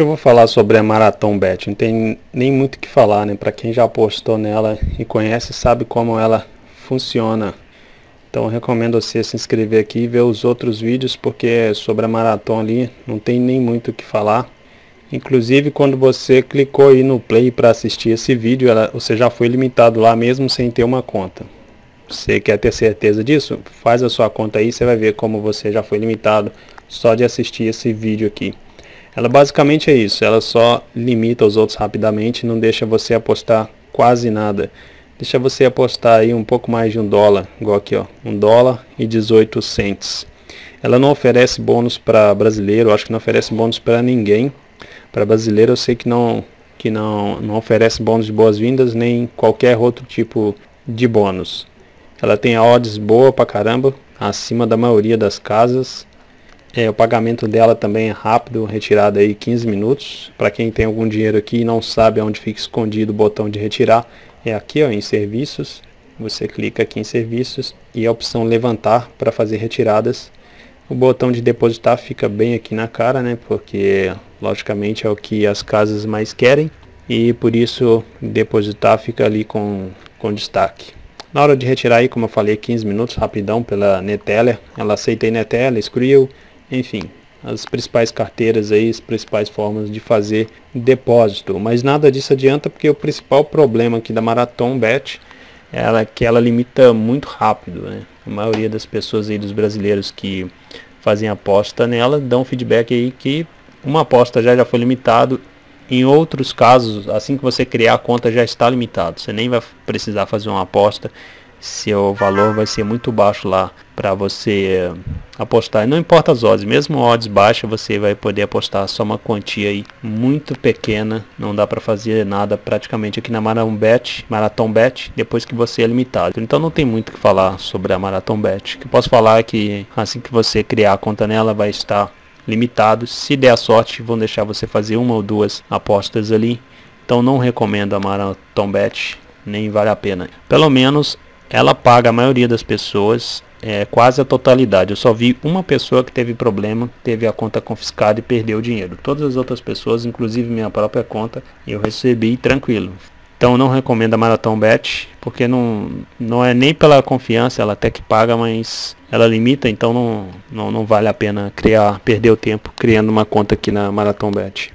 que eu vou falar sobre a Marathon Bet? Não tem nem muito o que falar, né? Para quem já apostou nela e conhece, sabe como ela funciona. Então recomendo você se inscrever aqui e ver os outros vídeos, porque sobre a Marathon ali não tem nem muito o que falar. Inclusive quando você clicou aí no play para assistir esse vídeo, ela, você já foi limitado lá mesmo sem ter uma conta. Você quer ter certeza disso? Faz a sua conta aí, você vai ver como você já foi limitado só de assistir esse vídeo aqui. Ela basicamente é isso, ela só limita os outros rapidamente, não deixa você apostar quase nada. Deixa você apostar aí um pouco mais de um dólar, igual aqui ó, um dólar e 18 cents. Ela não oferece bônus para brasileiro, acho que não oferece bônus para ninguém. Para brasileiro eu sei que não que não, não oferece bônus de boas-vindas nem qualquer outro tipo de bônus. Ela tem odds boa pra caramba, acima da maioria das casas. É, o pagamento dela também é rápido, retirada aí 15 minutos. Para quem tem algum dinheiro aqui e não sabe onde fica escondido o botão de retirar, é aqui ó, em serviços. Você clica aqui em serviços e a opção levantar para fazer retiradas. O botão de depositar fica bem aqui na cara, né? Porque logicamente é o que as casas mais querem e por isso depositar fica ali com, com destaque. Na hora de retirar aí, como eu falei, 15 minutos rapidão pela Neteller. Ela aceita Neteller, Skrill, enfim, as principais carteiras aí, as principais formas de fazer depósito. Mas nada disso adianta porque o principal problema aqui da Marathon Bet é que ela limita muito rápido. Né? A maioria das pessoas aí, dos brasileiros que fazem aposta nela, dão feedback aí que uma aposta já, já foi limitado. Em outros casos, assim que você criar a conta já está limitado. Você nem vai precisar fazer uma aposta seu valor vai ser muito baixo lá para você apostar. Não importa as odds, mesmo odds baixas você vai poder apostar só uma quantia aí muito pequena. Não dá para fazer nada praticamente aqui na Marathon Bet, Marathon Bet, depois que você é limitado. Então não tem muito o que falar sobre a Marathon Bet. O que posso falar é que assim que você criar a conta nela vai estar limitado. Se der a sorte, vão deixar você fazer uma ou duas apostas ali. Então não recomendo a Marathon Bet, nem vale a pena. Pelo menos ela paga a maioria das pessoas, é, quase a totalidade. Eu só vi uma pessoa que teve problema, teve a conta confiscada e perdeu o dinheiro. Todas as outras pessoas, inclusive minha própria conta, eu recebi tranquilo. Então não recomendo a Marathon Bet, porque não, não é nem pela confiança, ela até que paga, mas ela limita, então não, não, não vale a pena criar, perder o tempo criando uma conta aqui na Marathon Bet.